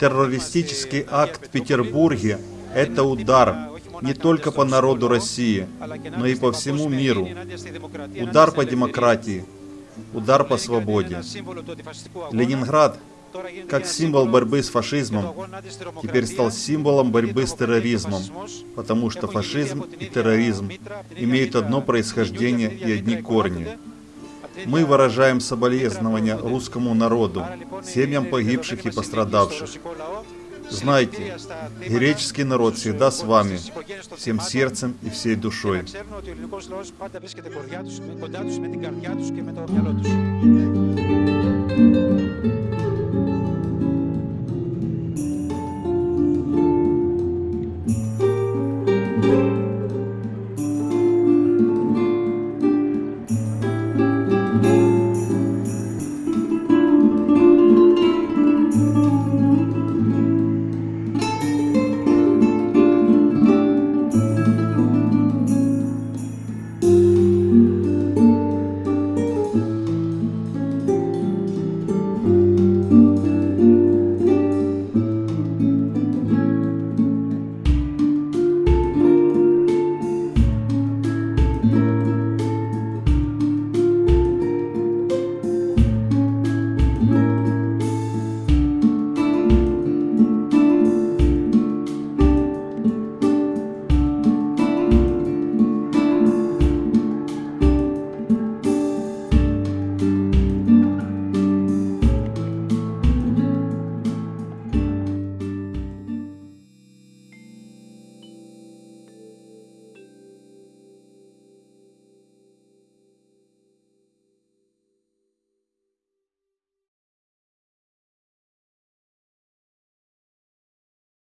Террористический акт в Петербурге – это удар не только по народу России, но и по всему миру. Удар по демократии, удар по свободе. Ленинград, как символ борьбы с фашизмом, теперь стал символом борьбы с терроризмом, потому что фашизм и терроризм имеют одно происхождение и одни корни. Мы выражаем соболезнования русскому народу, семьям погибших и пострадавших. Знайте, греческий народ всегда с вами, всем сердцем и всей душой.